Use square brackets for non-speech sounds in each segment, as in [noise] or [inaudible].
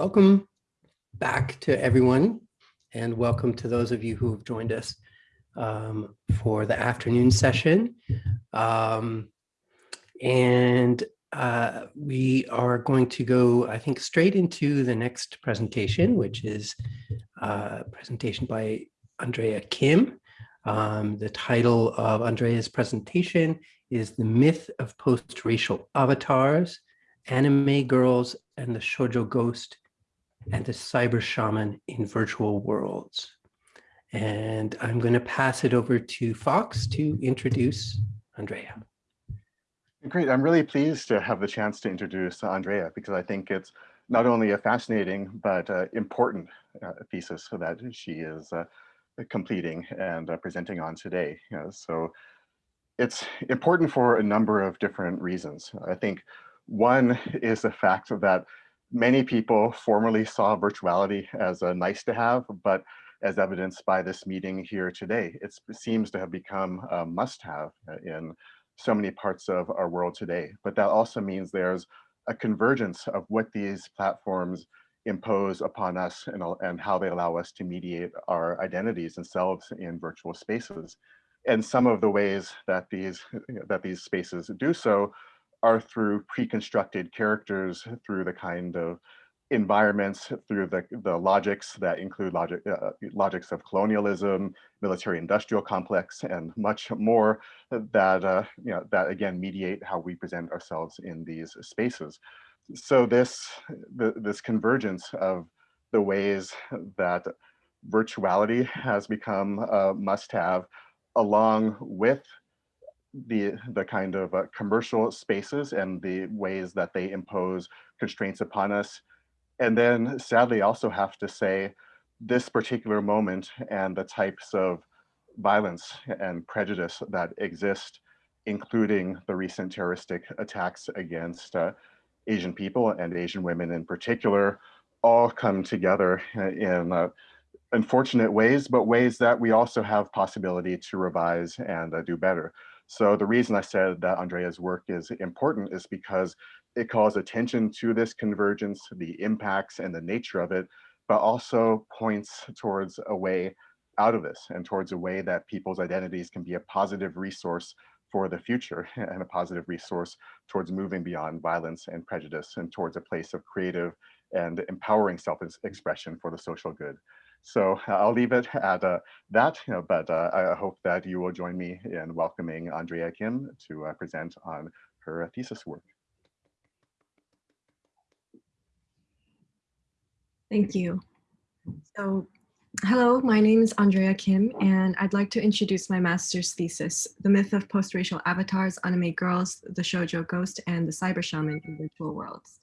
welcome back to everyone and welcome to those of you who have joined us um, for the afternoon session. Um, and uh, we are going to go, I think, straight into the next presentation, which is uh, a presentation by Andrea Kim. Um, the title of Andrea's presentation is The Myth of Post-Racial Avatars, Anime Girls and the Shoujo Ghost and the Cyber Shaman in Virtual Worlds. And I'm going to pass it over to Fox to introduce Andrea. Great. I'm really pleased to have the chance to introduce Andrea because I think it's not only a fascinating but uh, important uh, thesis that she is uh, completing and uh, presenting on today. You know, so it's important for a number of different reasons. I think one is the fact that many people formerly saw virtuality as a nice to have, but as evidenced by this meeting here today, it seems to have become a must have uh, in so many parts of our world today. But that also means there's a convergence of what these platforms impose upon us and, and how they allow us to mediate our identities and selves in virtual spaces. And some of the ways that these, that these spaces do so are through pre-constructed characters, through the kind of environments through the, the logics that include logic, uh, logics of colonialism, military industrial complex, and much more that, uh, you know, that again mediate how we present ourselves in these spaces. So this, the, this convergence of the ways that virtuality has become a must-have along with the the kind of uh, commercial spaces and the ways that they impose constraints upon us and then sadly, also have to say this particular moment and the types of violence and prejudice that exist, including the recent terroristic attacks against uh, Asian people and Asian women in particular, all come together in uh, unfortunate ways, but ways that we also have possibility to revise and uh, do better. So the reason I said that Andrea's work is important is because it calls attention to this convergence, the impacts and the nature of it, but also points towards a way out of this and towards a way that people's identities can be a positive resource for the future [laughs] and a positive resource towards moving beyond violence and prejudice and towards a place of creative and empowering self-expression for the social good. So I'll leave it at uh, that, you know, but uh, I hope that you will join me in welcoming Andrea Kim to uh, present on her thesis work. Thank you. So, hello, my name is Andrea Kim, and I'd like to introduce my master's thesis, The Myth of Post-Racial Avatars, Anime Girls, the Shoujo Ghost, and the Cyber Shaman in Virtual Worlds.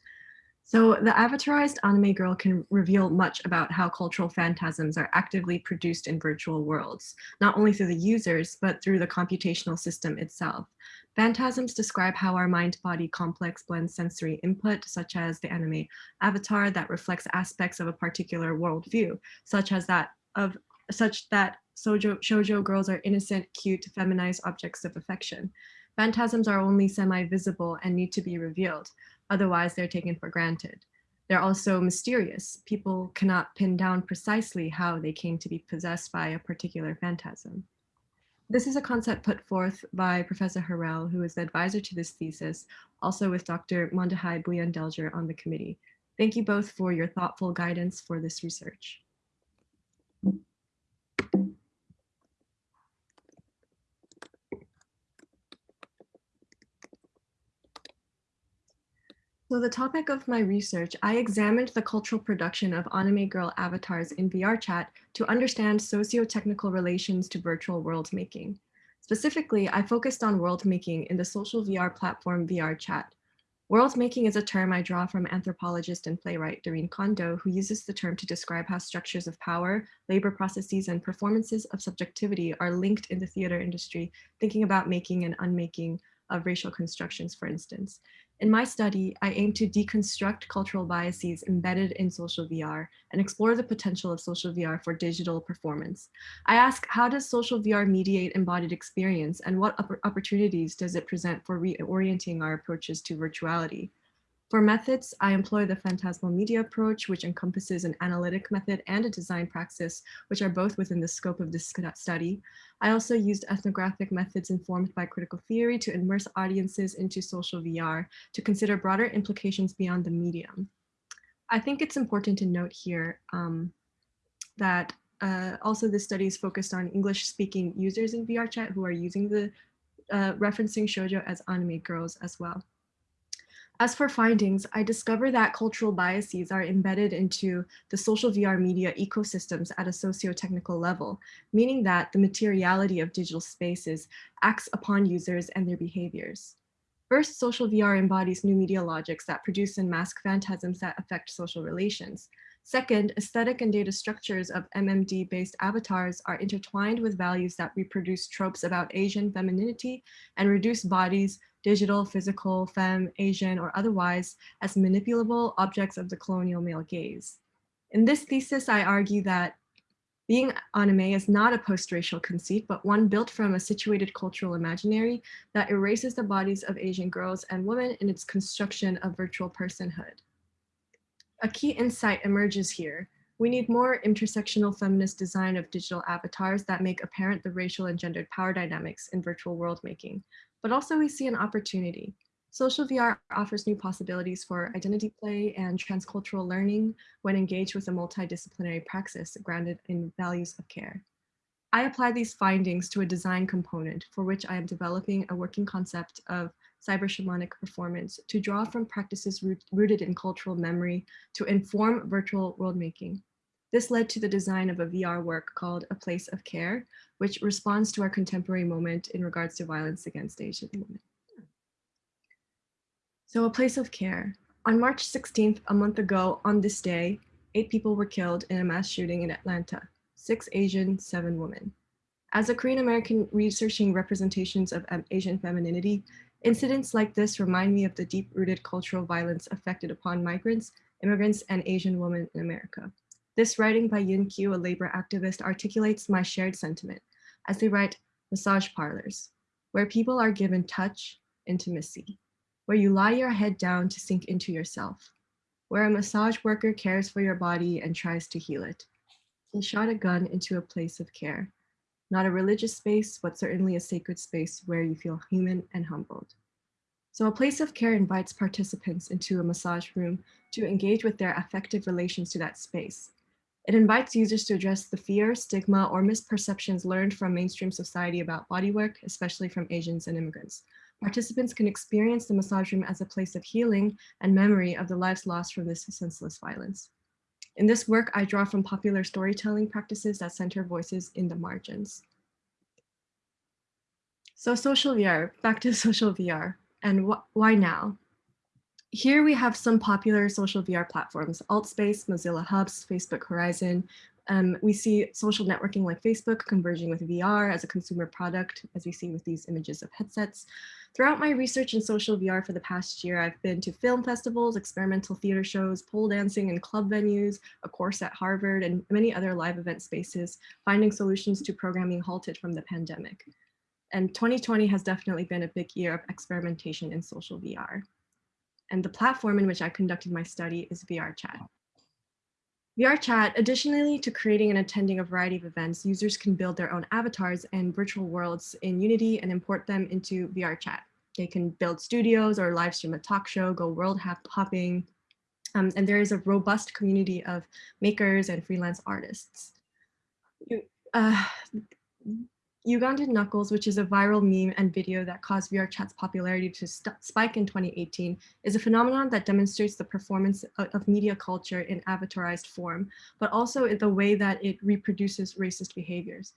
So the avatarized anime girl can reveal much about how cultural phantasms are actively produced in virtual worlds, not only through the users, but through the computational system itself. Phantasms describe how our mind-body complex blends sensory input, such as the anime avatar that reflects aspects of a particular worldview, such as that of such that shoujo, shoujo girls are innocent, cute, feminized objects of affection. Phantasms are only semi-visible and need to be revealed. Otherwise, they're taken for granted. They're also mysterious. People cannot pin down precisely how they came to be possessed by a particular phantasm. This is a concept put forth by Professor Harrell, who is the advisor to this thesis, also with Dr. Manduhai Buyandelger on the committee. Thank you both for your thoughtful guidance for this research. So the topic of my research, I examined the cultural production of anime girl avatars in VR chat to understand socio-technical relations to virtual world making. Specifically, I focused on world making in the social VR platform VR chat. World making is a term I draw from anthropologist and playwright Dorinne Kondo, who uses the term to describe how structures of power, labor processes, and performances of subjectivity are linked in the theater industry, thinking about making and unmaking of racial constructions, for instance. In my study, I aim to deconstruct cultural biases embedded in social VR and explore the potential of social VR for digital performance. I ask, how does social VR mediate embodied experience and what opportunities does it present for reorienting our approaches to virtuality? For methods, I employ the phantasmal media approach, which encompasses an analytic method and a design praxis, which are both within the scope of this study. I also used ethnographic methods informed by critical theory to immerse audiences into social VR to consider broader implications beyond the medium. I think it's important to note here um, that uh, also this study is focused on English speaking users in VRChat who are using the uh, referencing shoujo as anime girls as well. As for findings, I discover that cultural biases are embedded into the social VR media ecosystems at a socio-technical level, meaning that the materiality of digital spaces acts upon users and their behaviors. First, social VR embodies new media logics that produce and mask phantasms that affect social relations. Second, aesthetic and data structures of MMD-based avatars are intertwined with values that reproduce tropes about Asian femininity and reduce bodies, digital, physical, femme, Asian, or otherwise, as manipulable objects of the colonial male gaze. In this thesis, I argue that being anime is not a post-racial conceit, but one built from a situated cultural imaginary that erases the bodies of Asian girls and women in its construction of virtual personhood. A key insight emerges here. We need more intersectional feminist design of digital avatars that make apparent the racial and gendered power dynamics in virtual world making. But also we see an opportunity. Social VR offers new possibilities for identity play and transcultural learning when engaged with a multidisciplinary praxis grounded in values of care. I apply these findings to a design component for which I am developing a working concept of cyber shamanic performance to draw from practices root, rooted in cultural memory to inform virtual world making. This led to the design of a VR work called A Place of Care, which responds to our contemporary moment in regards to violence against Asian women. So A Place of Care. On March 16th, a month ago on this day, eight people were killed in a mass shooting in Atlanta, six Asian, seven women. As a Korean American researching representations of um, Asian femininity, Incidents like this remind me of the deep-rooted cultural violence affected upon migrants, immigrants, and Asian women in America. This writing by Yun Yin a labor activist, articulates my shared sentiment as they write massage parlors, where people are given touch, intimacy, where you lie your head down to sink into yourself, where a massage worker cares for your body and tries to heal it. He shot a gun into a place of care, not a religious space, but certainly a sacred space where you feel human and humbled. So a place of care invites participants into a massage room to engage with their affective relations to that space. It invites users to address the fear, stigma, or misperceptions learned from mainstream society about bodywork, especially from Asians and immigrants. Participants can experience the massage room as a place of healing and memory of the lives lost from this senseless violence. In this work, I draw from popular storytelling practices that center voices in the margins. So social VR, back to [laughs] social VR, and wh why now? Here we have some popular social VR platforms, AltSpace, Mozilla Hubs, Facebook Horizon, um, we see social networking like Facebook converging with VR as a consumer product, as we see with these images of headsets. Throughout my research in social VR for the past year, I've been to film festivals, experimental theater shows, pole dancing and club venues, a course at Harvard, and many other live event spaces, finding solutions to programming halted from the pandemic. And 2020 has definitely been a big year of experimentation in social VR. And the platform in which I conducted my study is VRChat. VRChat, additionally to creating and attending a variety of events, users can build their own avatars and virtual worlds in Unity and import them into VRChat. They can build studios or live stream a talk show, go world hopping, um, and there is a robust community of makers and freelance artists. You, uh, Ugandan Knuckles, which is a viral meme and video that caused VRChat's popularity to spike in 2018, is a phenomenon that demonstrates the performance of, media culture in avatarized form, but also in the way that it reproduces racist behaviors.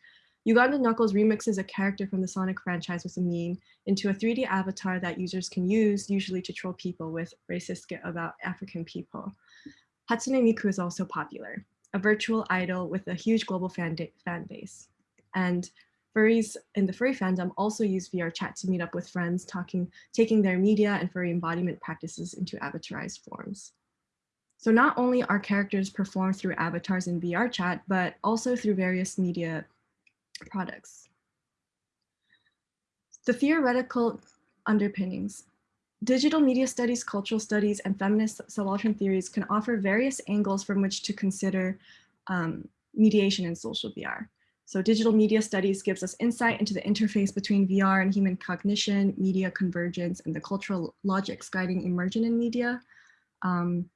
Ugandan Knuckles remixes a character from the Sonic franchise with a meme into a 3D avatar that users can use, usually to troll people with racist skit about African people. Hatsune Miku is also popular, a virtual idol with a huge global fan, fan base. And Furries in the furry fandom also use VR chat to meet up with friends, talking, taking their media and furry embodiment practices into avatarized forms. So not only are characters performed through avatars in VR chat, but also through various media products. The theoretical underpinnings. digital media studies, cultural studies, and feminist subaltern theories can offer various angles from which to consider um, mediation in social VR. So digital media studies gives us insight into the interface between VR and human cognition, media convergence, and the cultural logics guiding immersion in media. Um,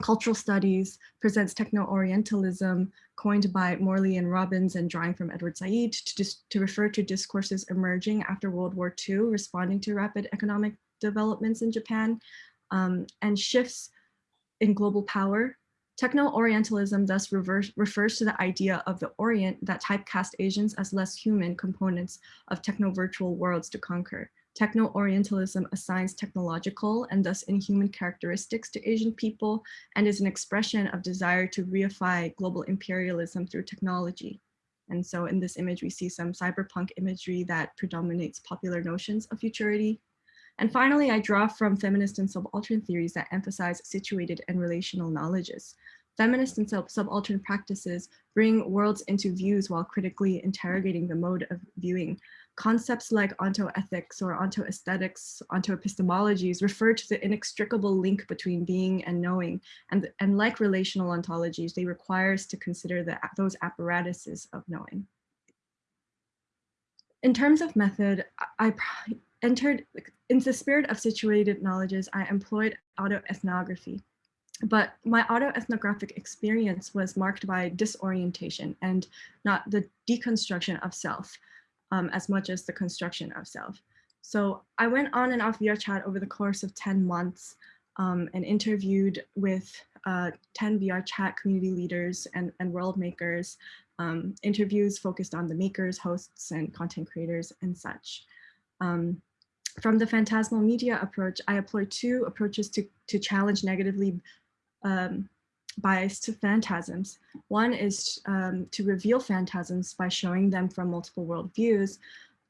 cultural studies presents techno-orientalism coined by Morley and Robbins and drawing from Edward Said to, to refer to discourses emerging after World War II, responding to rapid economic developments in Japan um, and shifts in global power Techno-Orientalism thus reverse, refers to the idea of the Orient that typecast Asians as less human components of techno-virtual worlds to conquer. Techno-Orientalism assigns technological and thus inhuman characteristics to Asian people and is an expression of desire to reify global imperialism through technology. And so in this image, we see some cyberpunk imagery that predominates popular notions of futurity. And finally, I draw from feminist and subaltern theories that emphasize situated and relational knowledges. Feminist and sub subaltern practices bring worlds into views while critically interrogating the mode of viewing. Concepts like ontoethics or ontoaesthetics, ontoepistemologies refer to the inextricable link between being and knowing, and, and like relational ontologies, they require us to consider the, those apparatuses of knowing. In terms of method, I entered, in the spirit of situated knowledges, I employed autoethnography. But my autoethnographic experience was marked by disorientation and not the deconstruction of self um, as much as the construction of self. So I went on and off VRChat over the course of 10 months um, and interviewed with uh, 10 VRChat community leaders and, and world makers, um, interviews focused on the makers, hosts, and content creators and such. Um, from the phantasmal media approach, I employ two approaches to, to challenge negatively um, biased phantasms. One is um, to reveal phantasms by showing them from multiple worldviews,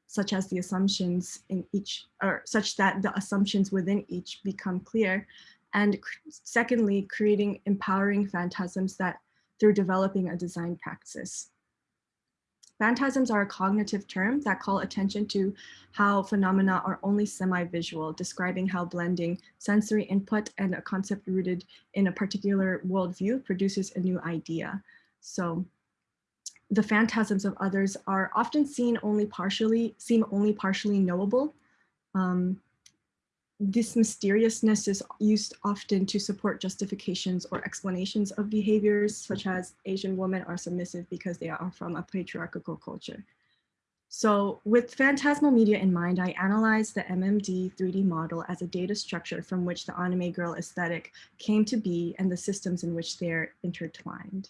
such as the assumptions in each, or such that the assumptions within each become clear. And secondly, creating empowering phantasms that through developing a design practice. Phantasms are a cognitive term that call attention to how phenomena are only semi-visual, describing how blending sensory input and a concept rooted in a particular worldview produces a new idea. So the phantasms of others are often seen only partially, seem only partially knowable. Um, this mysteriousness is used often to support justifications or explanations of behaviors such as Asian women are submissive because they are from a patriarchal culture. So with phantasmal media in mind, I analyzed the MMD 3D model as a data structure from which the anime girl aesthetic came to be and the systems in which they're intertwined.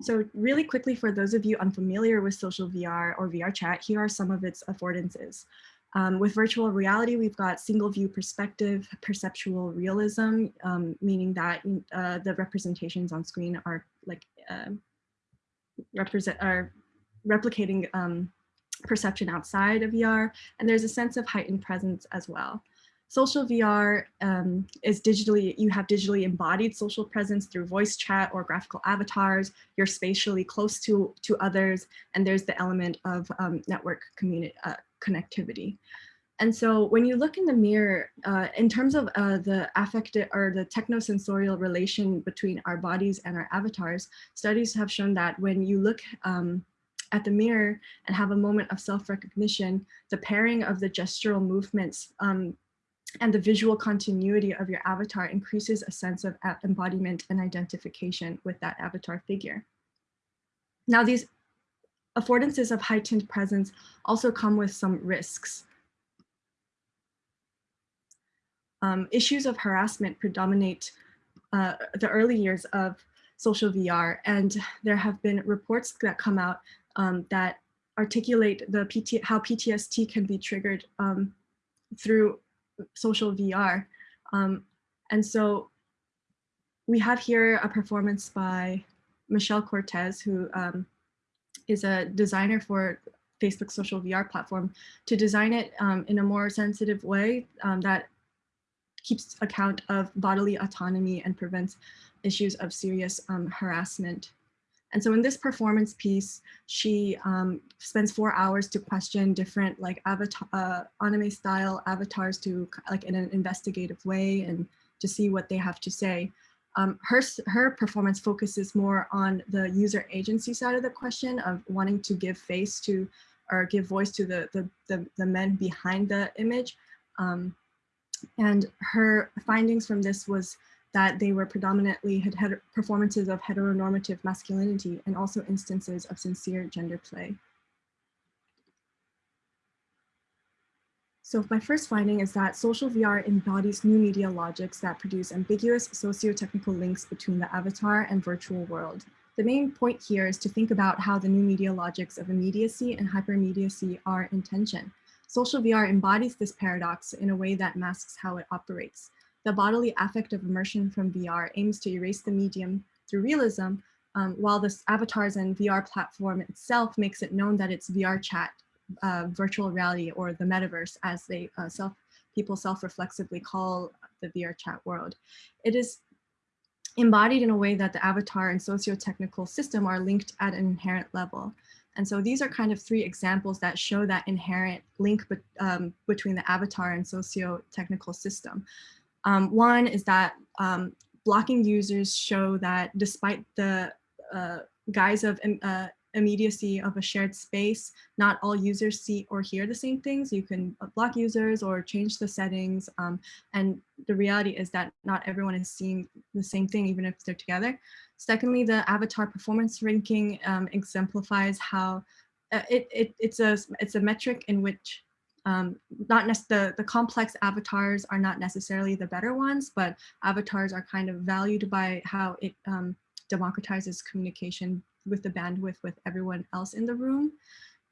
So really quickly, for those of you unfamiliar with social VR or VR chat, here are some of its affordances. Um, with virtual reality, we've got single view perspective, perceptual realism, um, meaning that uh, the representations on screen are like uh, represent are replicating um, perception outside of VR, and there's a sense of heightened presence as well. Social VR um, is digitally, you have digitally embodied social presence through voice chat or graphical avatars. You're spatially close to, to others, and there's the element of um, network community, uh, connectivity. And so when you look in the mirror, uh, in terms of uh, the affective or the technosensorial relation between our bodies and our avatars, studies have shown that when you look um, at the mirror and have a moment of self-recognition, the pairing of the gestural movements um, and the visual continuity of your avatar increases a sense of embodiment and identification with that avatar figure. Now these affordances of heightened presence also come with some risks. Um, issues of harassment predominate uh, the early years of social VR, and there have been reports that come out um, that articulate the PT how PTSD can be triggered um, through social VR. Um, and so we have here a performance by Michelle Cortese, who um, is a designer for Facebook social VR platform, to design it um, in a more sensitive way um, that keeps account of bodily autonomy and prevents issues of serious um, harassment. And so in this performance piece, she um, spends four hours to question different like avatar, uh, anime style avatars to like in an investigative way and to see what they have to say. Um, her, her performance focuses more on the user agency side of the question of wanting to give face to or give voice to the, the, the, the men behind the image. Um, and her findings from this was that they were predominantly had, had performances of heteronormative masculinity and also instances of sincere gender play. So my first finding is that social VR embodies new media logics that produce ambiguous socio-technical links between the avatar and virtual world. The main point here is to think about how the new media logics of immediacy and hyperimmediacy are in tension. Social VR embodies this paradox in a way that masks how it operates. The bodily affect of immersion from VR aims to erase the medium through realism, um, while the avatars and VR platform itself makes it known that it's VR chat, uh, virtual reality, or the metaverse, as they uh, self people self-reflexively call the VR chat world. It is embodied in a way that the avatar and socio-technical system are linked at an inherent level. And so these are kind of three examples that show that inherent link be um, between the avatar and socio-technical system. Um, one is that um, blocking users show that despite the uh, guise of uh, immediacy of a shared space, not all users see or hear the same things. You can block users or change the settings. Um, and the reality is that not everyone is seeing the same thing, even if they're together. Secondly, the avatar performance ranking um, exemplifies how uh, it, it, it's, a, it's a metric in which um, not the, the complex avatars are not necessarily the better ones, but avatars are kind of valued by how it um, democratizes communication with the bandwidth with everyone else in the room.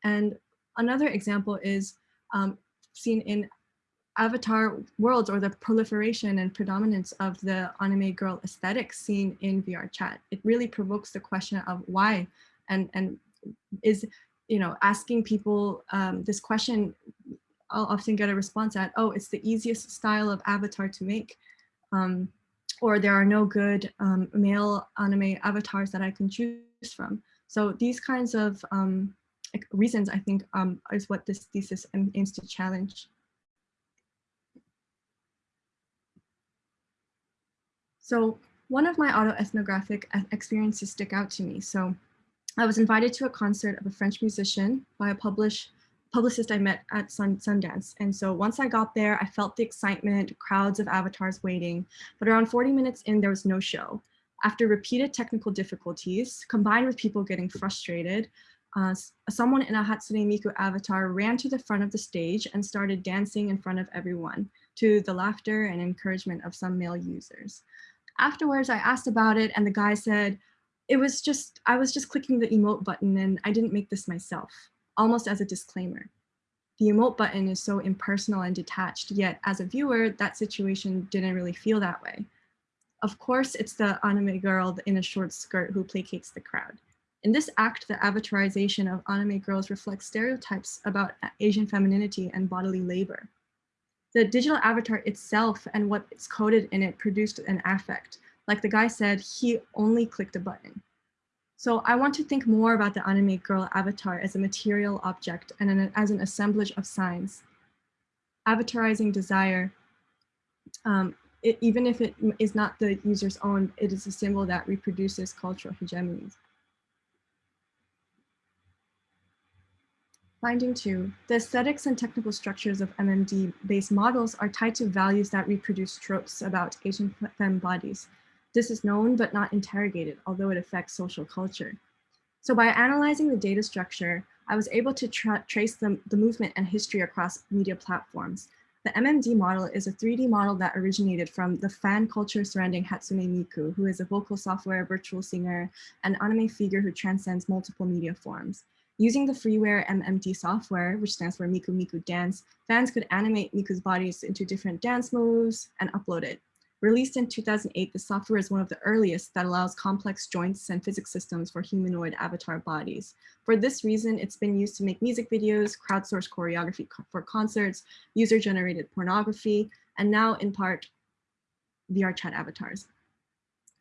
And another example is um, seen in avatar worlds or the proliferation and predominance of the anime girl aesthetic seen in VR chat. It really provokes the question of why and, and is, you know, asking people um, this question, I'll often get a response at, oh, it's the easiest style of avatar to make. Um, or there are no good um, male anime avatars that I can choose from. So these kinds of um, reasons, I think, um, is what this thesis aims to challenge. So one of my autoethnographic experiences stick out to me. So I was invited to a concert of a French musician by a publish, publicist I met at Sun, Sundance. And so once I got there, I felt the excitement, crowds of avatars waiting, but around 40 minutes in, there was no show. After repeated technical difficulties, combined with people getting frustrated, uh, someone in a Hatsune Miku avatar ran to the front of the stage and started dancing in front of everyone to the laughter and encouragement of some male users. Afterwards, I asked about it and the guy said, it was just, I was just clicking the emote button and I didn't make this myself, almost as a disclaimer. The emote button is so impersonal and detached, yet as a viewer, that situation didn't really feel that way. Of course, it's the anime girl in a short skirt who placates the crowd. In this act, the avatarization of anime girls reflects stereotypes about Asian femininity and bodily labor. The digital avatar itself and what's coded in it produced an affect. Like the guy said, he only clicked a button. So I want to think more about the anime girl avatar as a material object and an, as an assemblage of signs. Avatarizing desire um, it, even if it is not the user's own, it is a symbol that reproduces cultural hegemonies. Finding two, the aesthetics and technical structures of MMD-based models are tied to values that reproduce tropes about Asian femme bodies. This is known but not interrogated, although it affects social culture. So by analyzing the data structure, I was able to tra trace the, the movement and history across media platforms, the MMD model is a 3D model that originated from the fan culture surrounding Hatsune Miku, who is a vocal software virtual singer and anime figure who transcends multiple media forms. Using the freeware MMD software, which stands for Miku Miku Dance, fans could animate Miku's bodies into different dance moves and upload it. Released in 2008, the software is one of the earliest that allows complex joints and physics systems for humanoid avatar bodies. For this reason, it's been used to make music videos, crowdsource choreography for concerts, user-generated pornography, and now in part, VR chat avatars.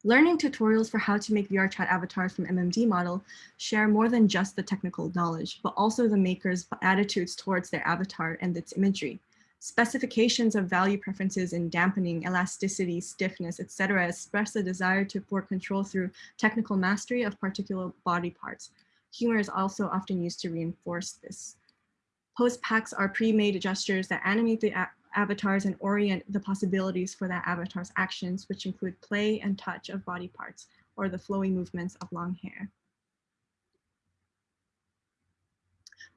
Learning tutorials for how to make VR chat avatars from MMD model share more than just the technical knowledge, but also the maker's attitudes towards their avatar and its imagery. Specifications of value preferences in dampening, elasticity, stiffness, etc. express a desire to for control through technical mastery of particular body parts. Humor is also often used to reinforce this. Post packs are pre-made gestures that animate the avatars and orient the possibilities for that avatar's actions, which include play and touch of body parts or the flowing movements of long hair.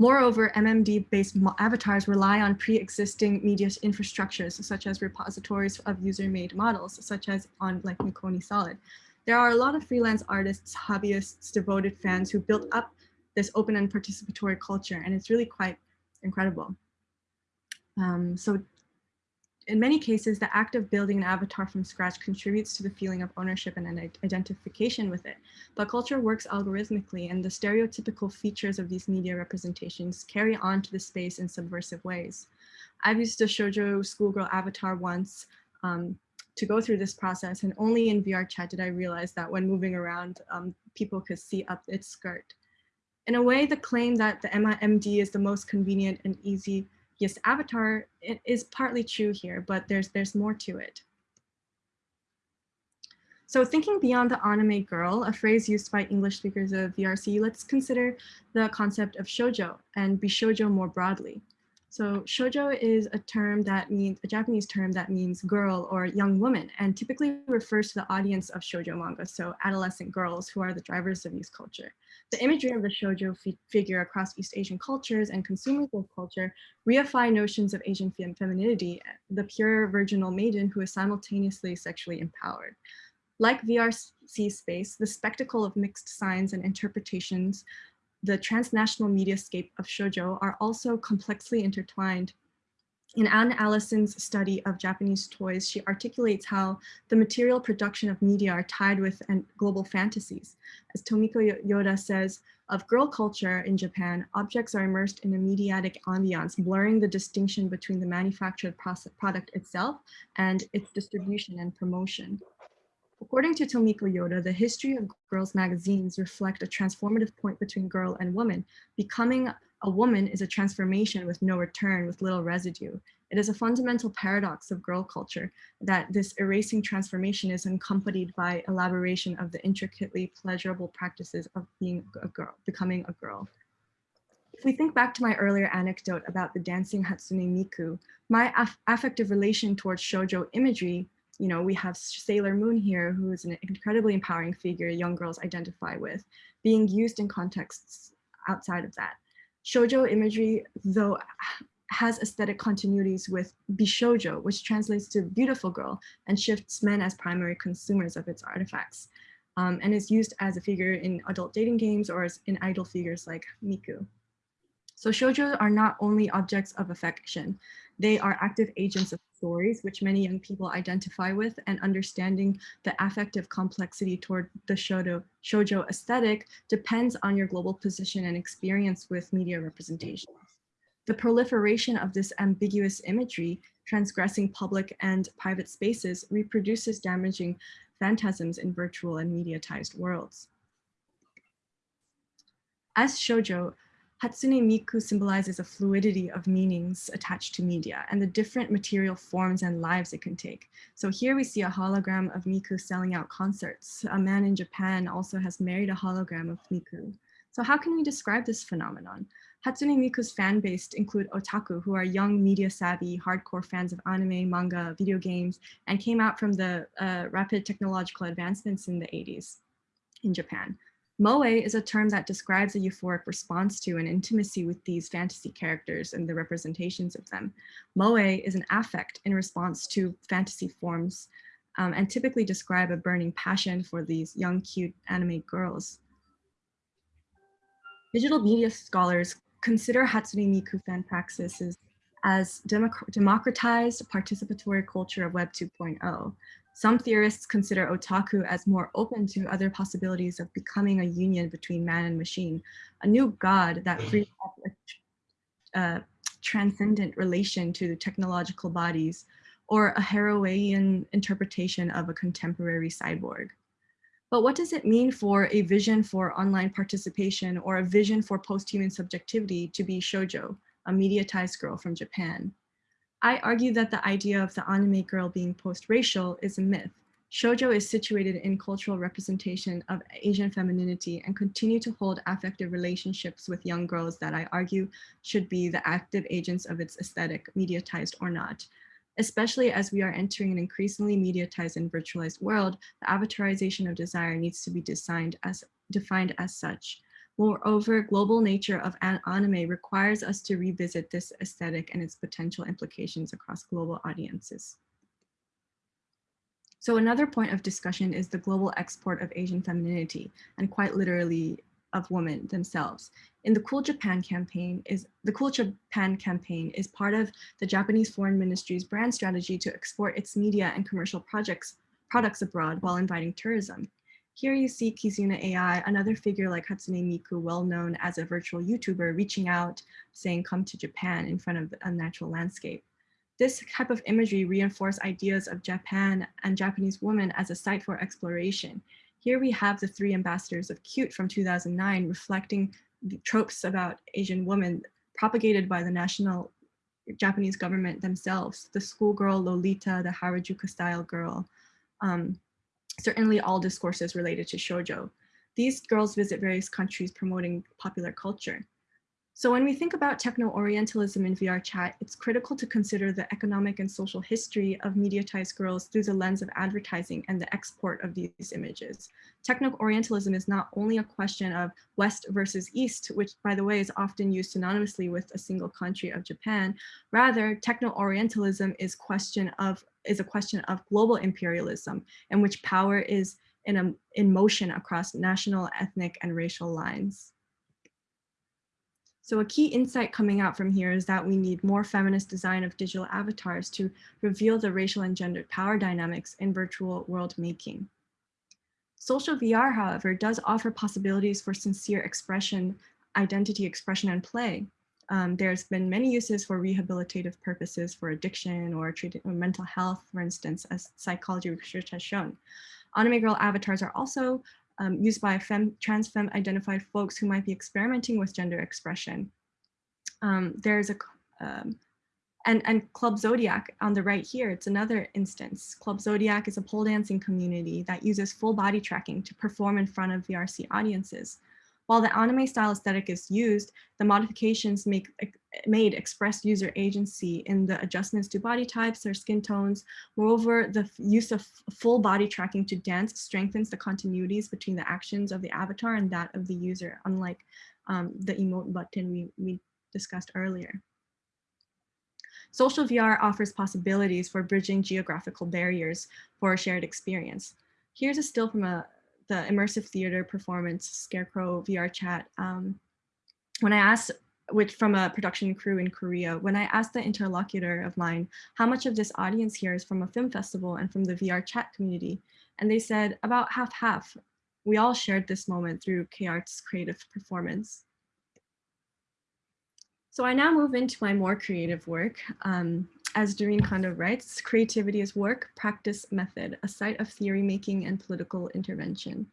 Moreover, MMD-based avatars rely on pre-existing media infrastructures, such as repositories of user-made models, such as on like Mekoni Solid. There are a lot of freelance artists, hobbyists, devoted fans who built up this open and participatory culture, and it's really quite incredible. Um, so in many cases, the act of building an avatar from scratch contributes to the feeling of ownership and an identification with it. But culture works algorithmically and the stereotypical features of these media representations carry on to the space in subversive ways. I've used a shoujo schoolgirl avatar once um, to go through this process and only in VR chat did I realize that when moving around, um, people could see up its skirt. In a way, the claim that the MIMD is the most convenient and easy yes, avatar it is partly true here, but there's there's more to it. So thinking beyond the anime girl, a phrase used by English speakers of VRC, let's consider the concept of shoujo and bishojo more broadly. So shoujo is a term that means, a Japanese term that means girl or young woman, and typically refers to the audience of shoujo manga, so adolescent girls who are the drivers of youth culture. The imagery of the shoujo fi figure across East Asian cultures and consumers of culture reify notions of Asian fem femininity, the pure virginal maiden who is simultaneously sexually empowered. Like VRC space, the spectacle of mixed signs and interpretations the transnational mediascape of shoujo are also complexly intertwined. In Anne Allison's study of Japanese toys, she articulates how the material production of media are tied with and global fantasies. As Tomiko Yoda says, of girl culture in Japan, objects are immersed in a mediatic ambiance, blurring the distinction between the manufactured product itself and its distribution and promotion. According to Tomiko Yoda, the history of girls' magazines reflect a transformative point between girl and woman. Becoming a woman is a transformation with no return, with little residue. It is a fundamental paradox of girl culture that this erasing transformation is accompanied by elaboration of the intricately pleasurable practices of being a girl, becoming a girl. If we think back to my earlier anecdote about the dancing Hatsune Miku, my aff affective relation towards shoujo imagery you know, we have Sailor Moon here, who is an incredibly empowering figure young girls identify with, being used in contexts outside of that. Shoujo imagery, though, has aesthetic continuities with bishojo, which translates to beautiful girl and shifts men as primary consumers of its artifacts, um, and is used as a figure in adult dating games or as in idol figures like Miku. So shoujo are not only objects of affection, they are active agents of stories, which many young people identify with, and understanding the affective complexity toward the shoujo, shoujo aesthetic depends on your global position and experience with media representations. The proliferation of this ambiguous imagery, transgressing public and private spaces, reproduces damaging phantasms in virtual and mediatized worlds. As shoujo, Hatsune Miku symbolizes a fluidity of meanings attached to media and the different material forms and lives it can take. So here we see a hologram of Miku selling out concerts. A man in Japan also has married a hologram of Miku. So how can we describe this phenomenon? Hatsune Miku's fan base include otaku, who are young media savvy, hardcore fans of anime, manga, video games, and came out from the uh, rapid technological advancements in the 80s in Japan. Moe is a term that describes a euphoric response to an intimacy with these fantasy characters and the representations of them. Moe is an affect in response to fantasy forms um, and typically describe a burning passion for these young, cute anime girls. Digital media scholars consider Hatsune Miku fan praxis as democratized participatory culture of Web 2.0. Some theorists consider otaku as more open to other possibilities of becoming a union between man and machine, a new god that frees up a uh, transcendent relation to technological bodies, or a Harawayan interpretation of a contemporary cyborg. But what does it mean for a vision for online participation or a vision for post-human subjectivity to be shoujo, a mediatized girl from Japan? I argue that the idea of the anime girl being post-racial is a myth. Shoujo is situated in cultural representation of Asian femininity and continue to hold affective relationships with young girls that I argue should be the active agents of its aesthetic, mediatized or not. Especially as we are entering an increasingly mediatized and virtualized world, the avatarization of desire needs to be designed as, defined as such. Moreover, global nature of anime requires us to revisit this aesthetic and its potential implications across global audiences. So another point of discussion is the global export of Asian femininity, and quite literally of women themselves. In the Cool Japan campaign is the Cool Japan campaign is part of the Japanese Foreign Ministry's brand strategy to export its media and commercial projects products abroad while inviting tourism. Here you see Kizuna AI, another figure like Hatsune Miku, well known as a virtual YouTuber, reaching out, saying, come to Japan in front of a natural landscape. This type of imagery reinforce ideas of Japan and Japanese women as a site for exploration. Here we have the three ambassadors of Cute from 2009 reflecting the tropes about Asian women propagated by the national Japanese government themselves, the schoolgirl Lolita, the Harajuku style girl, um, certainly all discourses related to shoujo. These girls visit various countries promoting popular culture. So when we think about techno-orientalism in VR chat, it's critical to consider the economic and social history of mediatized girls through the lens of advertising and the export of these images. Techno-orientalism is not only a question of West versus East, which by the way is often used synonymously with a single country of Japan. Rather, techno-orientalism is question of is a question of global imperialism in which power is in, a, in motion across national, ethnic, and racial lines. So a key insight coming out from here is that we need more feminist design of digital avatars to reveal the racial and gendered power dynamics in virtual world making. Social VR, however, does offer possibilities for sincere expression, identity expression and play. Um, there's been many uses for rehabilitative purposes for addiction or mental health, for instance, as psychology research has shown. Anime girl avatars are also um, used by fem, trans femme identified folks who might be experimenting with gender expression. Um, there's a, um, and, and Club Zodiac on the right here, it's another instance. Club Zodiac is a pole dancing community that uses full body tracking to perform in front of VRC audiences. While the anime style aesthetic is used, the modifications make, made express user agency in the adjustments to body types or skin tones. Moreover, the use of full body tracking to dance strengthens the continuities between the actions of the avatar and that of the user, unlike um, the emote button we, we discussed earlier. Social VR offers possibilities for bridging geographical barriers for a shared experience. Here's a still from a the immersive theater performance Scarecrow VR chat. Um, when I asked, which from a production crew in Korea, when I asked the interlocutor of mine, how much of this audience here is from a film festival and from the VR chat community, and they said about half half. We all shared this moment through K-Art's creative performance. So I now move into my more creative work. Um, as Dorinne Kondo writes, creativity is work, practice, method, a site of theory making and political intervention.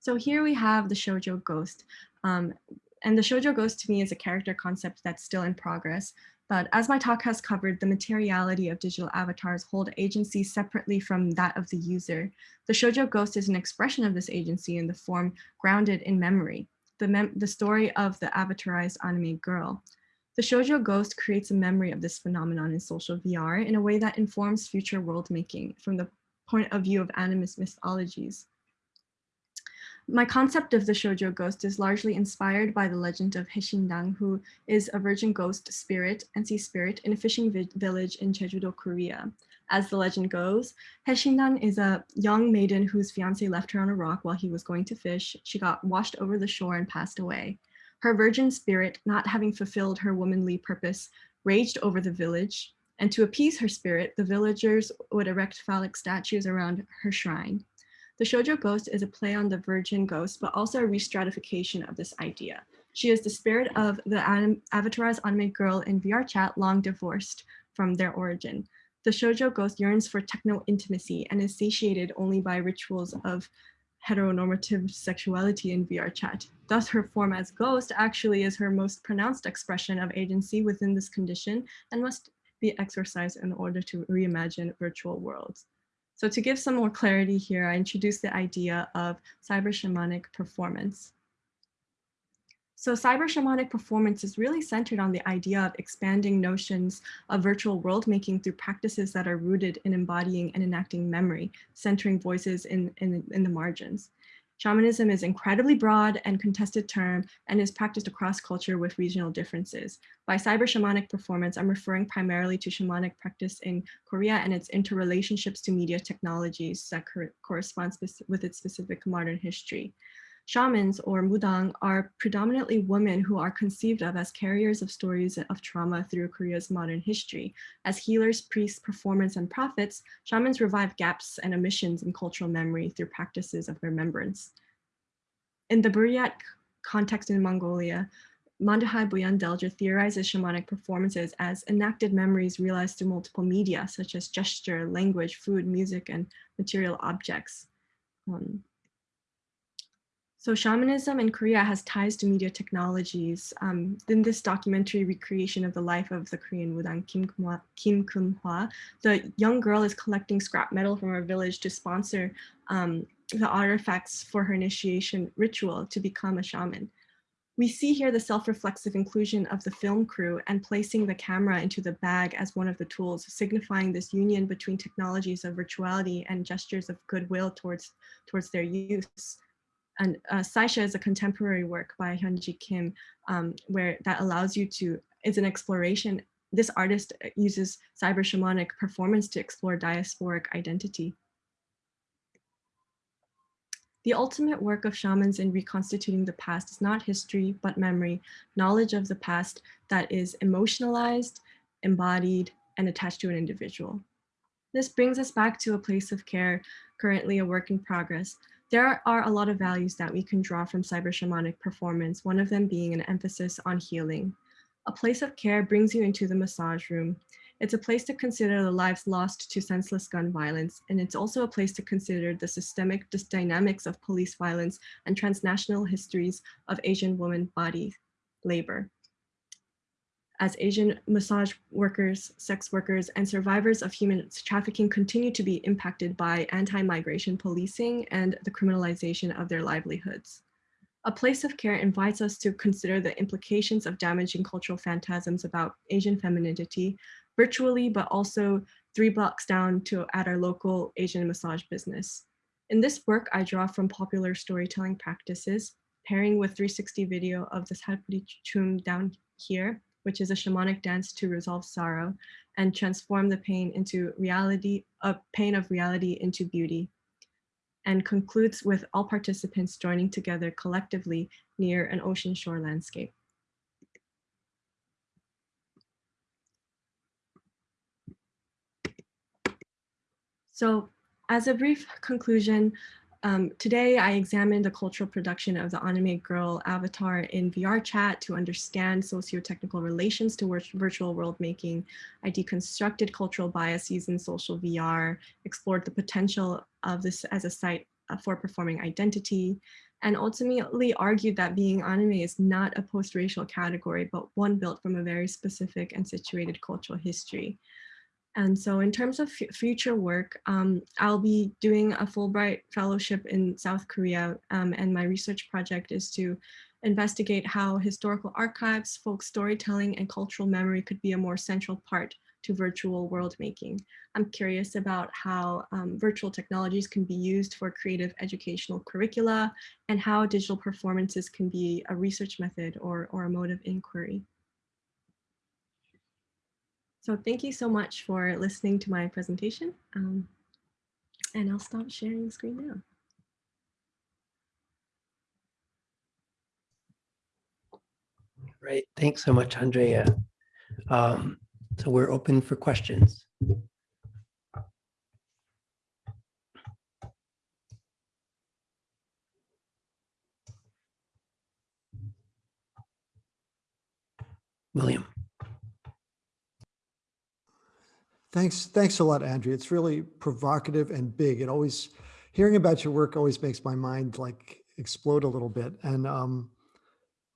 So here we have the shoujo ghost. Um, and the shoujo ghost to me is a character concept that's still in progress. But as my talk has covered, the materiality of digital avatars hold agency separately from that of the user. The shoujo ghost is an expression of this agency in the form grounded in memory, the, mem the story of the avatarized anime girl. The shoujo ghost creates a memory of this phenomenon in social VR in a way that informs future world making from the point of view of animist mythologies. My concept of the shoujo ghost is largely inspired by the legend of Haesindang, who is a virgin ghost spirit and sea spirit in a fishing vi village in Jeju-do, Korea. As the legend goes, Haesindang is a young maiden whose fiance left her on a rock while he was going to fish. She got washed over the shore and passed away. Her virgin spirit, not having fulfilled her womanly purpose, raged over the village, and to appease her spirit, the villagers would erect phallic statues around her shrine. The shoujo ghost is a play on the virgin ghost, but also a restratification of this idea. She is the spirit of the avatarized anime girl in VR chat long divorced from their origin. The shoujo ghost yearns for techno intimacy and is satiated only by rituals of heteronormative sexuality in VR chat. Thus, her form as ghost actually is her most pronounced expression of agency within this condition and must be exercised in order to reimagine virtual worlds. So to give some more clarity here, I introduced the idea of cyber shamanic performance. So cyber shamanic performance is really centered on the idea of expanding notions of virtual world making through practices that are rooted in embodying and enacting memory, centering voices in, in, in the margins. Shamanism is an incredibly broad and contested term and is practiced across culture with regional differences. By cyber shamanic performance, I'm referring primarily to shamanic practice in Korea and its interrelationships to media technologies that correspond with its specific modern history. Shamans or mudang are predominantly women who are conceived of as carriers of stories of trauma through Korea's modern history. As healers, priests, performers, and prophets, shamans revive gaps and omissions in cultural memory through practices of remembrance. In the Buryat context in Mongolia, Manduhai Buyandelger theorizes shamanic performances as enacted memories realized through multiple media, such as gesture, language, food, music, and material objects. Um, so shamanism in Korea has ties to media technologies. Um, in this documentary recreation of the life of the Korean mudang Kim, Kum-hwa, the young girl is collecting scrap metal from her village to sponsor um, the artifacts for her initiation ritual to become a shaman. We see here the self-reflexive inclusion of the film crew and placing the camera into the bag as one of the tools, signifying this union between technologies of virtuality and gestures of goodwill towards, towards their use and uh, Saisha is a contemporary work by Hyunji Kim, um, where that allows you to, it's an exploration. This artist uh, uses cyber shamanic performance to explore diasporic identity. The ultimate work of shamans in reconstituting the past is not history, but memory, knowledge of the past that is emotionalized, embodied, and attached to an individual. This brings us back to a place of care, currently a work in progress, there are a lot of values that we can draw from cyber shamanic performance, one of them being an emphasis on healing. A place of care brings you into the massage room. It's a place to consider the lives lost to senseless gun violence, and it's also a place to consider the systemic dynamics of police violence and transnational histories of Asian women body labor as Asian massage workers, sex workers, and survivors of human trafficking continue to be impacted by anti-migration policing and the criminalization of their livelihoods. A place of care invites us to consider the implications of damaging cultural phantasms about Asian femininity, virtually, but also three blocks down to at our local Asian massage business. In this work, I draw from popular storytelling practices, pairing with 360 video of the Salpuri Chum down here, which is a shamanic dance to resolve sorrow and transform the pain into reality, a pain of reality into beauty and concludes with all participants joining together collectively near an ocean shore landscape. So as a brief conclusion, um, today, I examined the cultural production of the anime girl avatar in VR chat to understand socio-technical relations to virtual world making. I deconstructed cultural biases in social VR, explored the potential of this as a site uh, for performing identity, and ultimately argued that being anime is not a post-racial category, but one built from a very specific and situated cultural history. And so in terms of future work, um, I'll be doing a Fulbright fellowship in South Korea. Um, and my research project is to investigate how historical archives, folk storytelling, and cultural memory could be a more central part to virtual world making. I'm curious about how um, virtual technologies can be used for creative educational curricula and how digital performances can be a research method or, or a mode of inquiry. So thank you so much for listening to my presentation. Um, and I'll stop sharing the screen now. Right. Thanks so much, Andrea. Um, so we're open for questions. William. Thanks, thanks a lot, Andrea. It's really provocative and big. It always, hearing about your work always makes my mind like explode a little bit. And, um,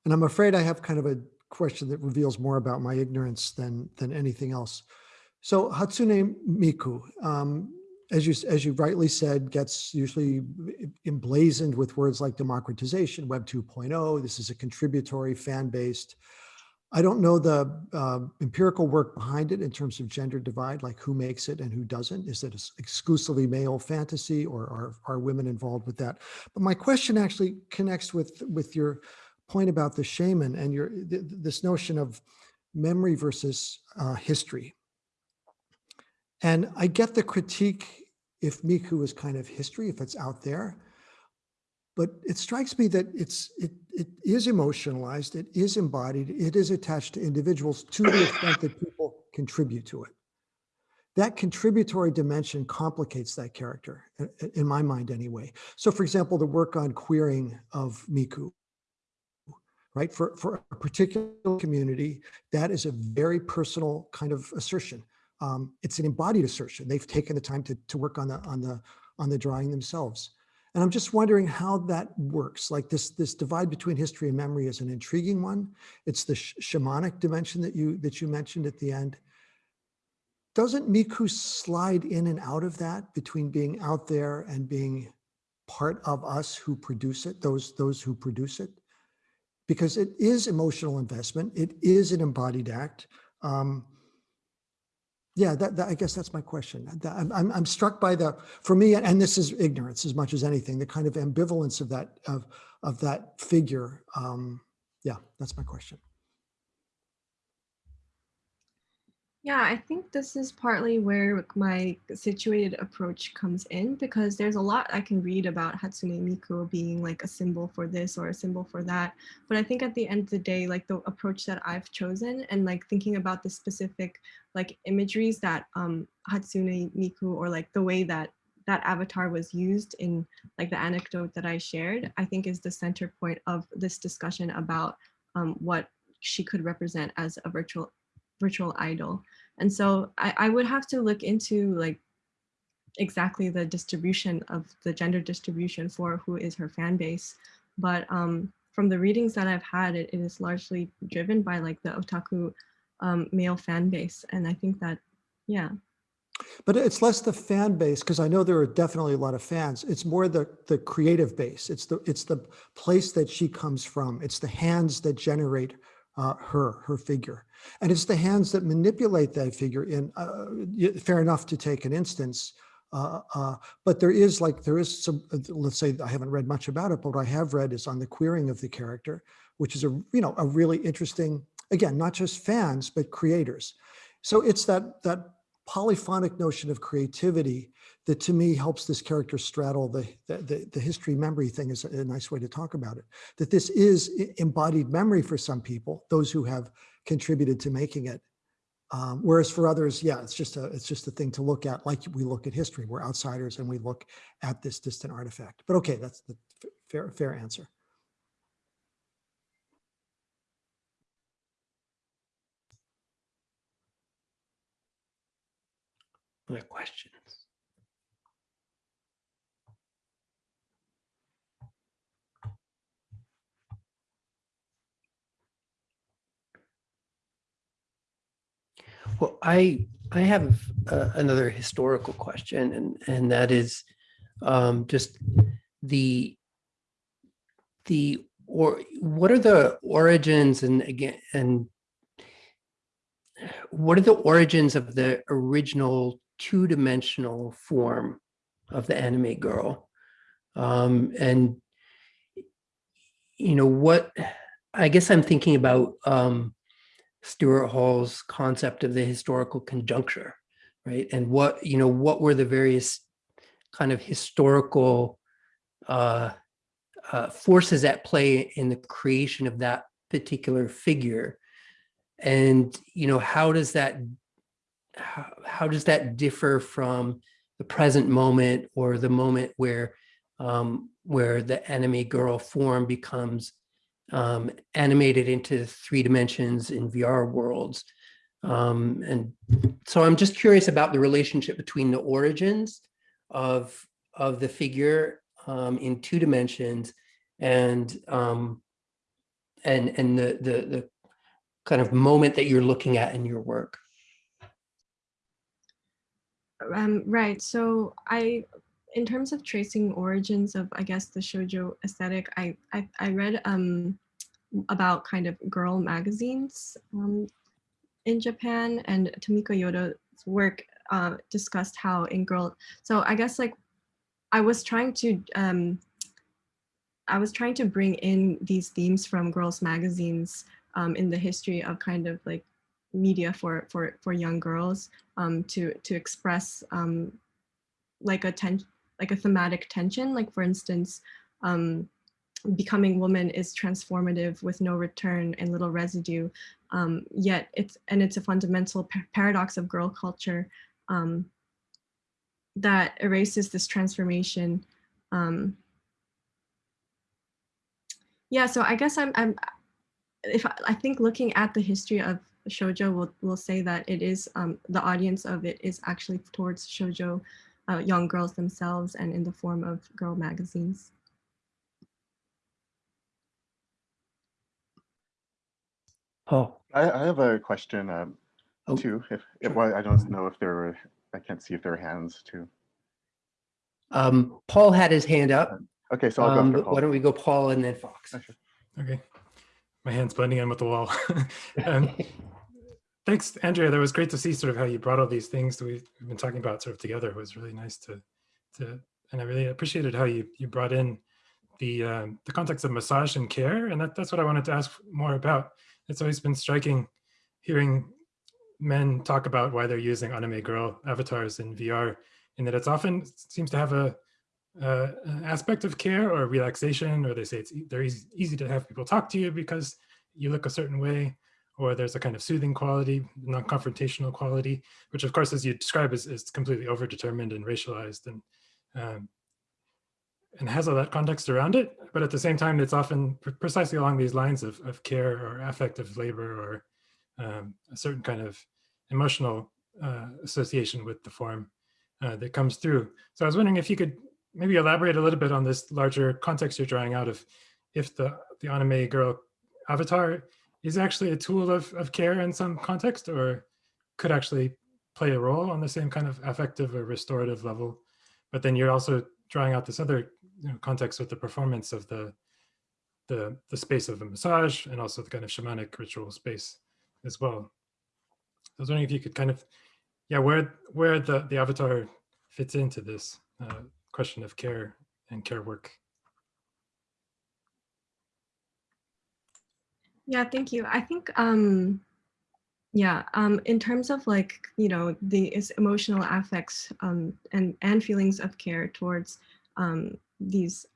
and I'm afraid I have kind of a question that reveals more about my ignorance than, than anything else. So Hatsune Miku, um, as you, as you rightly said, gets usually emblazoned with words like democratization, Web 2.0. This is a contributory, fan-based. I don't know the uh, empirical work behind it in terms of gender divide, like who makes it and who doesn't. Is it exclusively male fantasy or are, are women involved with that? But my question actually connects with, with your point about the shaman and your th this notion of memory versus uh, history. And I get the critique if Miku is kind of history, if it's out there, but it strikes me that it's it it is emotionalized, it is embodied, it is attached to individuals to the extent that people contribute to it. That contributory dimension complicates that character, in my mind anyway. So for example, the work on queering of Miku, right? For, for a particular community, that is a very personal kind of assertion. Um, it's an embodied assertion. They've taken the time to, to work on the, on, the, on the drawing themselves. And I'm just wondering how that works. Like this, this divide between history and memory is an intriguing one. It's the sh shamanic dimension that you, that you mentioned at the end. Doesn't Miku slide in and out of that between being out there and being part of us who produce it, those, those who produce it? because it is emotional investment. It is an embodied act. Um, yeah, that, that, I guess that's my question. I'm, I'm, I'm struck by the, for me, and this is ignorance as much as anything, the kind of ambivalence of that, of, of that figure. Um, yeah, that's my question. Yeah, I think this is partly where my situated approach comes in because there's a lot I can read about Hatsune Miku being like a symbol for this or a symbol for that. But I think at the end of the day, like the approach that I've chosen and like thinking about the specific like imageries that um, Hatsune Miku or like the way that that avatar was used in like the anecdote that I shared, I think is the center point of this discussion about um, what she could represent as a virtual virtual idol. And so I, I would have to look into like exactly the distribution of the gender distribution for who is her fan base. But um, from the readings that I've had, it, it is largely driven by like the otaku um, male fan base. And I think that, yeah. But it's less the fan base because I know there are definitely a lot of fans. It's more the the creative base. It's the it's the place that she comes from. It's the hands that generate uh, her, her figure. And it's the hands that manipulate that figure in, uh, fair enough to take an instance, uh, uh, but there is like, there is some, uh, let's say, I haven't read much about it, but what I have read is on the queering of the character, which is a, you know, a really interesting, again, not just fans, but creators. So it's that, that polyphonic notion of creativity that to me helps this character straddle the, the, the, history memory thing is a nice way to talk about it. That this is embodied memory for some people, those who have contributed to making it. Um, whereas for others, yeah, it's just a it's just a thing to look at, like we look at history. We're outsiders and we look at this distant artifact. But okay, that's the fair fair answer. Other questions? Well, I I have uh, another historical question, and and that is um, just the the or what are the origins and again and what are the origins of the original two-dimensional form of the anime girl um, and you know what I guess I'm thinking about um, Stuart Hall's concept of the historical conjuncture, right? And what, you know, what were the various kind of historical uh, uh, forces at play in the creation of that particular figure? And, you know, how does that, how, how does that differ from the present moment or the moment where, um, where the anime girl form becomes um, animated into three dimensions in VR worlds. Um, and so I'm just curious about the relationship between the origins of, of the figure um, in two dimensions and um, and and the, the the kind of moment that you're looking at in your work. Um, right. So I, in terms of tracing origins of, I guess, the shoujo aesthetic, I I, I read um, about kind of girl magazines um, in Japan, and Tomiko Yoda's work uh, discussed how in girl. So I guess like I was trying to um, I was trying to bring in these themes from girls magazines um, in the history of kind of like media for for for young girls um, to to express um, like a ten like a thematic tension. Like for instance, um, becoming woman is transformative with no return and little residue. Um, yet it's and it's a fundamental pa paradox of girl culture um, that erases this transformation. Um, yeah, so I guess I'm, I'm if I think looking at the history of shoujo will will say that it is um, the audience of it is actually towards shoujo uh, young girls themselves and in the form of girl magazines. Oh, I, I have a question um, Oh, too. If, if well, I don't know if there were, I can't see if there are hands too. um, Paul had his hand up. Okay, so I'll go Um, after but why don't we go Paul and then Fox? Sure. Okay. My hand's blending in with the wall. [laughs] um, thanks, Andrea. That was great to see sort of how you brought all these things that we've been talking about sort of together. It was really nice to, to and I really appreciated how you you brought in the um, the context of massage and care, and that, that's what I wanted to ask more about. It's always been striking hearing men talk about why they're using anime girl avatars in VR, and that it's often seems to have a uh, aspect of care or relaxation, or they say it's they're easy, easy to have people talk to you because you look a certain way, or there's a kind of soothing quality, non-confrontational quality, which of course, as you describe, is, is completely overdetermined and racialized and um, and has all that context around it. But at the same time, it's often pre- precisely along these lines of, of care or affective labor or um, a certain kind of emotional uh, association with the form uh, that comes through. So I was wondering if you could maybe elaborate a little bit on this larger context you're drawing out of if the, the anime girl avatar is actually a tool of, of care in some context or could actually play a role on the same kind of affective or restorative level. But then you're also drawing out this other you know, context with the performance of the, the, the space of a massage and also the kind of shamanic ritual space as well. I was wondering if you could kind of, yeah, where where the, the avatar fits into this uh, question of care and care work. Yeah, thank you. I think, um, yeah, um, in terms of like, you know, the emotional affects um, and, and feelings of care towards um, these,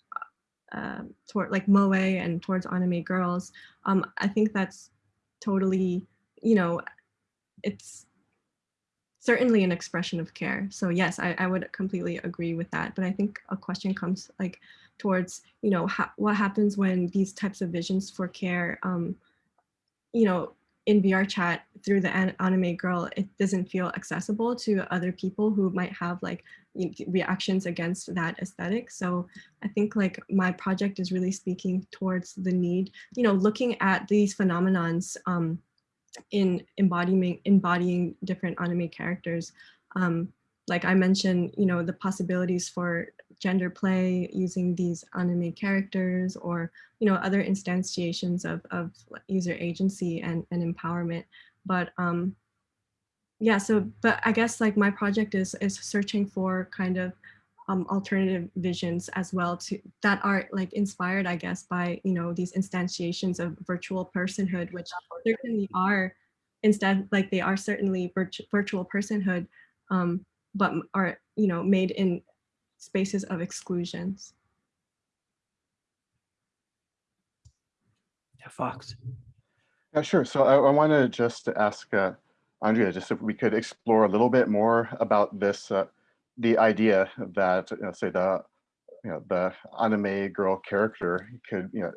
uh, toward like Moe and towards anime girls, um, I think that's totally, you know, it's certainly an expression of care. So yes, I, I would completely agree with that. But I think a question comes like towards, you know, ha what happens when these types of visions for care, um, you know, in VR chat through the an anime girl, it doesn't feel accessible to other people who might have like reactions against that aesthetic. So I think like my project is really speaking towards the need, you know, looking at these phenomenons um, in embodying embodying different anime characters. Um, like I mentioned, you know, the possibilities for gender play using these anime characters or, you know, other instantiations of, of user agency and, and empowerment. But um, yeah, so, but I guess like my project is, is searching for kind of um, alternative visions as well to that are like inspired, I guess, by, you know, these instantiations of virtual personhood, which certainly are instead like they are certainly virtu virtual personhood, um, but are, you know, made in spaces of exclusions. Yeah, Fox. Yeah, sure. So I, I want to just ask uh, Andrea, just if we could explore a little bit more about this, uh, the idea that, you know, say the, you know, the anime girl character could, you know,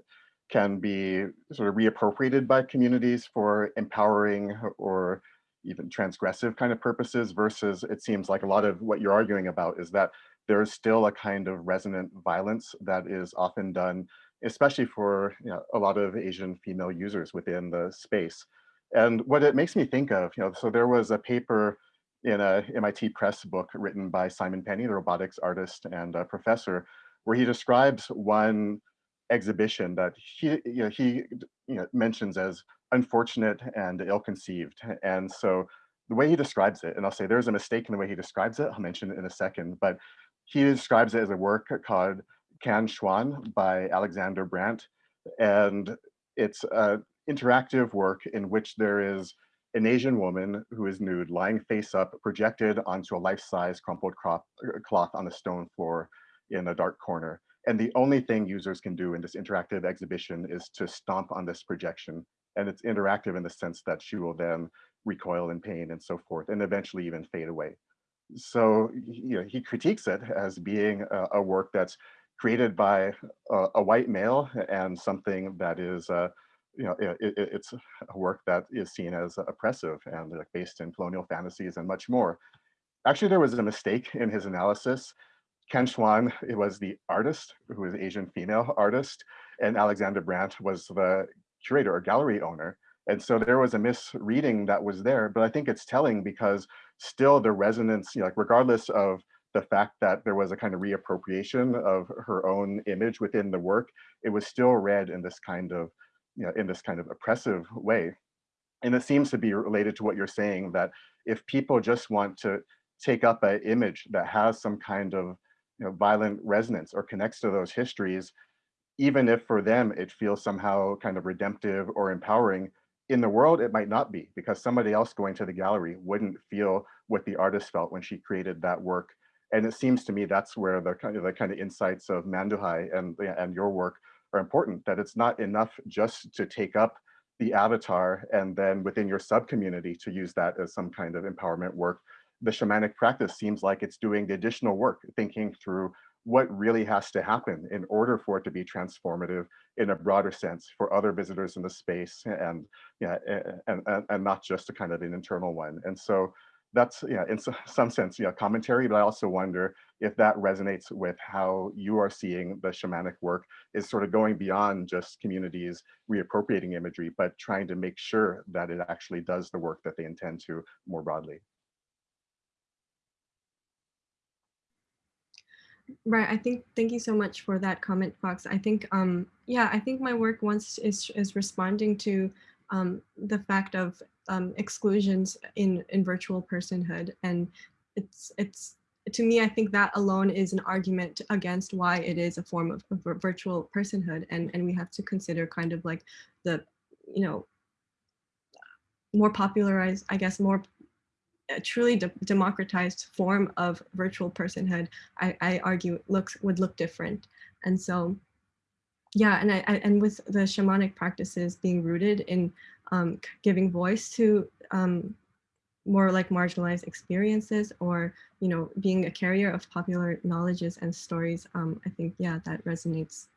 can be sort of reappropriated by communities for empowering or even transgressive kind of purposes versus it seems like a lot of what you're arguing about is that there is still a kind of resonant violence that is often done, especially for you know, a lot of Asian female users within the space. And what it makes me think of, you know, so there was a paper in a MIT Press book written by Simon Penny, the robotics artist and professor, where he describes one exhibition that he, you know, he you know, mentions as unfortunate and ill-conceived. And so the way he describes it, and I'll say there's a mistake in the way he describes it, I'll mention it in a second, but he describes it as a work called Can Xuan by Alexander Brandt. And it's an interactive work in which there is an Asian woman who is nude, lying face up, projected onto a life-size crumpled crop, uh, cloth on a stone floor in a dark corner. And the only thing users can do in this interactive exhibition is to stomp on this projection. And it's interactive in the sense that she will then recoil in pain and so forth, and eventually even fade away. So you know, he critiques it as being a, a work that's created by a, a, white male and something that is, uh, you know, it, it, it's a work that is seen as oppressive and like based in colonial fantasies and much more. Actually, there was a mistake in his analysis. Ken it was the artist, who is Asian female artist, and Alexander Brandt was the curator or gallery owner. And so there was a misreading that was there, but I think it's telling because still the resonance, you know, like regardless of the fact that there was a kind of reappropriation of her own image within the work, it was still read in this kind of, you know, in this kind of oppressive way. And it seems to be related to what you're saying that if people just want to take up an image that has some kind of you know, violent resonance or connects to those histories, even if for them it feels somehow kind of redemptive or empowering, in the world, it might not be because somebody else going to the gallery wouldn't feel what the artist felt when she created that work. And it seems to me that's where the kind of the kind of insights of Manduhai and, and your work are important, that it's not enough just to take up the avatar and then within your sub community to use that as some kind of empowerment work. The shamanic practice seems like it's doing the additional work, thinking through what really has to happen in order for it to be transformative in a broader sense for other visitors in the space and yeah and, and, and not just a kind of an internal one. And so that's yeah in some sense yeah commentary but i also wonder if that resonates with how you are seeing the shamanic work is sort of going beyond just communities reappropriating imagery but trying to make sure that it actually does the work that they intend to more broadly Right. I think thank you so much for that comment, Fox. I think um yeah, I think my work once is is responding to um the fact of um exclusions in in virtual personhood and it's it's to me I think that alone is an argument against why it is a form of, of virtual personhood and and we have to consider kind of like the you know more popularized I guess more a truly de democratized form of virtual personhood, I, I argue looks would look different. And so, yeah, and I, I and with the shamanic practices being rooted in um, giving voice to um, more like marginalized experiences or, you know, being a carrier of popular knowledges and stories, um, I think, yeah, that resonates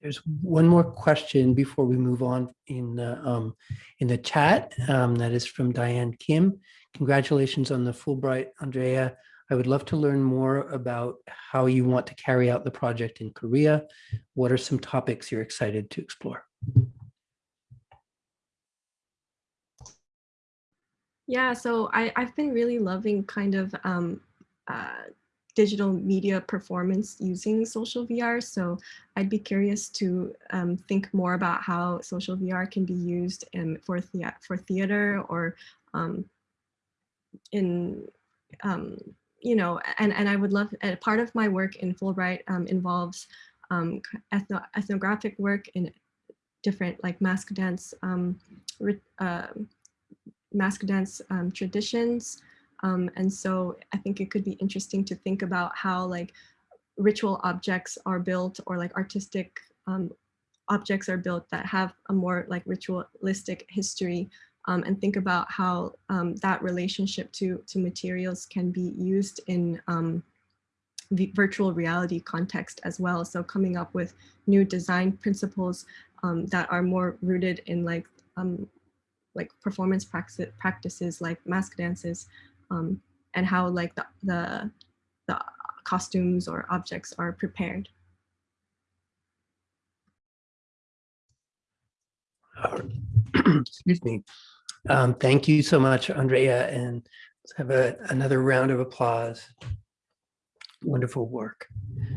There's one more question before we move on in the, um, in the chat. Um, that is from Diane Kim. Congratulations on the Fulbright, Andrea. I would love to learn more about how you want to carry out the project in Korea. What are some topics you're excited to explore? Yeah, so I, I've been really loving kind of um, uh, digital media performance using social VR. So I'd be curious to um, think more about how social VR can be used in, for, the, for theater or um, in, um, you know, and, and I would love, uh, part of my work in Fulbright um, involves um, ethno, ethnographic work in different like mask dance, um, uh, mask dance traditions, um, and so I think it could be interesting to think about how like ritual objects are built or like artistic um, objects are built that have a more like ritualistic history um, and think about how um, that relationship to, to materials can be used in um, virtual reality context as well. So coming up with new design principles um, that are more rooted in like like performance practices like mask dances um, and how like the, the, the costumes or objects are prepared. [clears throat] Excuse me. Um, thank you so much, Andrea, and let's have a, another round of applause. Wonderful work.